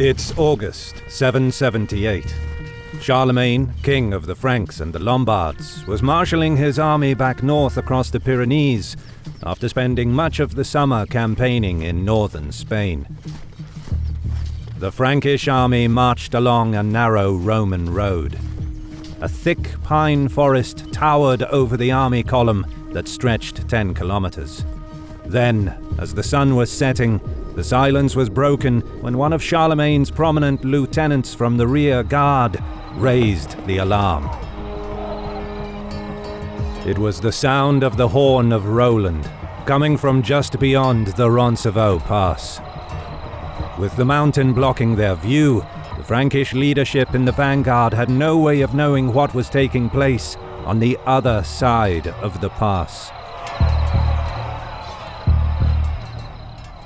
It's August 778. Charlemagne, king of the Franks and the Lombards, was marshalling his army back north across the Pyrenees after spending much of the summer campaigning in northern Spain. The Frankish army marched along a narrow Roman road. A thick pine forest towered over the army column that stretched 10 kilometers. Then, as the sun was setting, the silence was broken when one of Charlemagne's prominent lieutenants from the rear guard raised the alarm. It was the sound of the horn of Roland, coming from just beyond the Roncevaux Pass. With the mountain blocking their view, the Frankish leadership in the vanguard had no way of knowing what was taking place on the other side of the pass.